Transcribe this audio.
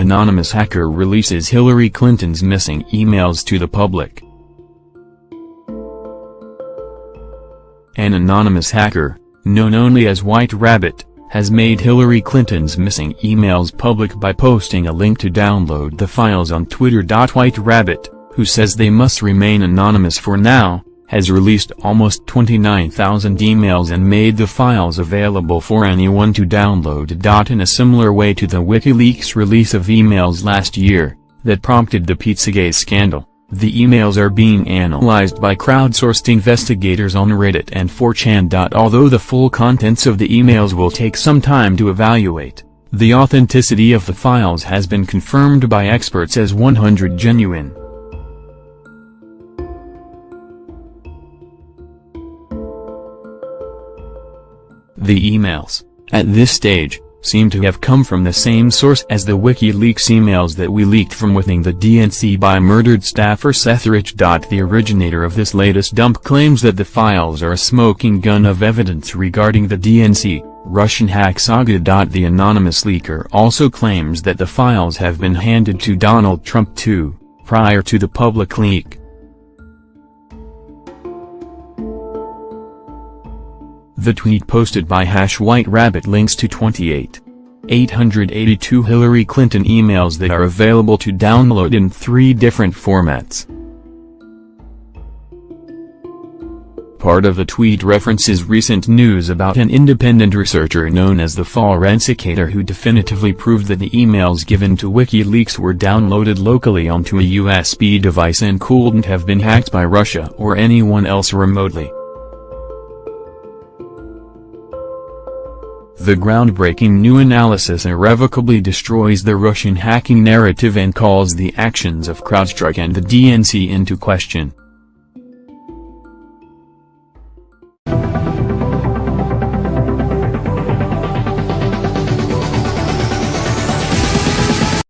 Anonymous hacker releases Hillary Clinton's missing emails to the public. An anonymous hacker, known only as White Rabbit, has made Hillary Clinton's missing emails public by posting a link to download the files on Twitter. White Rabbit, who says they must remain anonymous for now, has released almost 29,000 emails and made the files available for anyone to download. In a similar way to the WikiLeaks release of emails last year, that prompted the Pizzagate scandal. The emails are being analyzed by crowdsourced investigators on Reddit and 4chan. Although the full contents of the emails will take some time to evaluate, the authenticity of the files has been confirmed by experts as 100 genuine. The emails, at this stage, seem to have come from the same source as the WikiLeaks emails that we leaked from within the DNC by murdered staffer Seth Rich. The originator of this latest dump claims that the files are a smoking gun of evidence regarding the DNC, Russian hack saga. The anonymous leaker also claims that the files have been handed to Donald Trump too, prior to the public leak. The tweet posted by Hash White Rabbit links to 28. 882 Hillary Clinton emails that are available to download in three different formats. Part of the tweet references recent news about an independent researcher known as the Forensicator who definitively proved that the emails given to WikiLeaks were downloaded locally onto a USB device and couldn't have been hacked by Russia or anyone else remotely. The groundbreaking new analysis irrevocably destroys the Russian hacking narrative and calls the actions of CrowdStrike and the DNC into question.